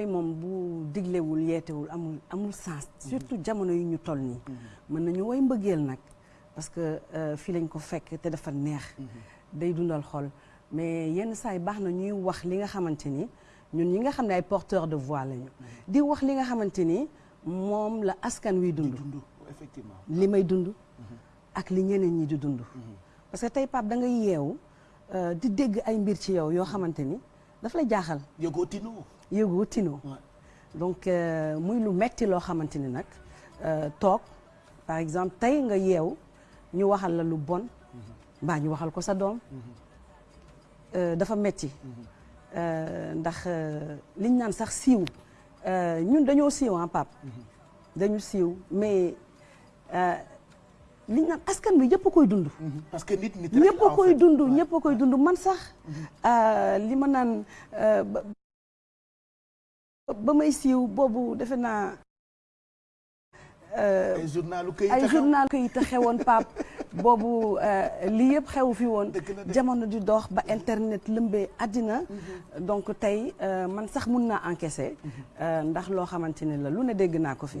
yooyu moom bu diglewul yeetewul amul amul sens mhm. surtout jamono yi ñu toll nii mhm. mën nañu woy mbëggeel nag parce que euh, fii lañ ko fekk te dafa neex mhm. day dundal xol mais yenn saa yi baax na ñuy wax li nga xamante ni ñun ñi nga xam ne ay porteur de voix lañu di wax li nga xamante ni moom la askan wi dund effectivement li may dund ak li ñeneen ñi di dund parce que tey Pape da nga yeewu euh, di dégg ay mbir ci yow yoo xamante ni daf la jaaxal. yëgoo tinoo. yëgoo tinoo. donc euh, muy lu metti loo xamante ni nag euh, toog par exemple tey nga yeew ñu waxal la lu bon. Mm-hmm. mbaa ñu waxal ko sa doom. Mm-hmm. Euh, dafa metti mm-hmm. ndax liñ naan sax siiw ñun dañoo siiw ah Pape. dañu siiw mais li naan askan bi ñëpp koy dund. Mhm. parce que nit nit ñëpp koy dund ñëpp koy dund man sax mhm. euh, li ma naan euh, ba may siiw boobu defe naa. Euh, ay journalu këyit ay journalu këyit a xewoon Pape boobu lii yëpp xew fi woon jamono di dox ba internet lëmbee àddina mhm. donc tey man sax mun naa encaisser ndax loo xamante ne la lu ne dégg naa ko fi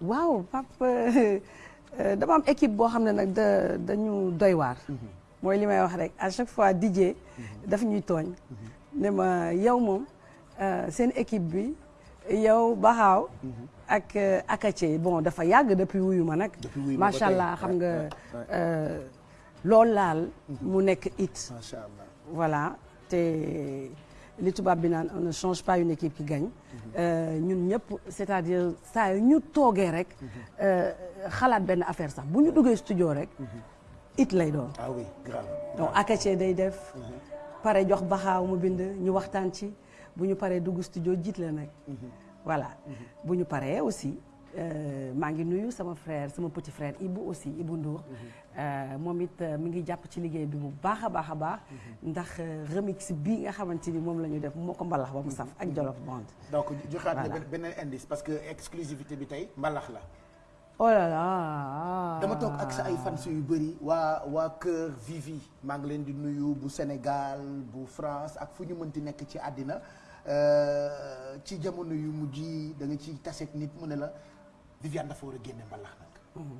waaw Pape euh, euh, dama am équipe boo xam ne nag da dañu doy waar. Mhm. mooy li may wax rek à chaque fois DJ. Mhm. daf ñuy tooñ. Mhm. ne ma yow moom euh, seen équipe bi yow Baxaaw. ak Akace bon dafa yàgg depuis wuyu ma nag. macha allah xam nga loolu laal. mu nekk it. macha allah voilà. te li tubaab bi naan on ne change pas une équipe qui gagne euh, ñun ñëpp c'est-à-dire saa yu ñu toogee rek euh, xalaat benn affaire sax bu ñu duggee studio rek it lay doon ah oui grave donc Akache day def pare jox baxaaw mu bind ñu waxtaan ci bu ñu paree dugg studio jiit la nag voilà bu ñu paree aussi Euh, maa ngi nuyu sama frère sama petit frère Ibou aussi Ibou Ndour mhm. euh, moom it euh, mi ngi jàpp ci liggéey bi bu baax a baax a baax mhm. ndax remix bi nga xamante ni moom la ñu def moo ko mbalax ba mu saf ak mhm. Jolof Band donc joxaat la beneen indice parce que exclusivité bi tey mbalax la oh là là dama toog ak sa ay fans yu bëri waa waa Kër Vivi maa ngi leen di nuyu bu Sénégal bu France ak fu ñu mënti nekk ci àddina Euh, ci jamono yu mujj yi da nga ci taseeg nit mu ne la Viviane dafa war a génne mbalax nag. Mhm.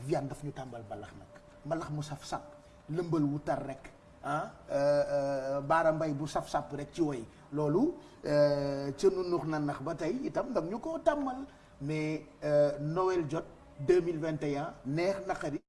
Viviane daf ñu tàmbal mbalax nag mbalax mu saf sap lëmbal wu tar rek. ah euh, euh, baara mbay bu saf-sàpp rek ci woy loolu euh, ca nu nux na nax ba tey itam dam ñu ko tàmmal mais Noël jot 2021 neex naqari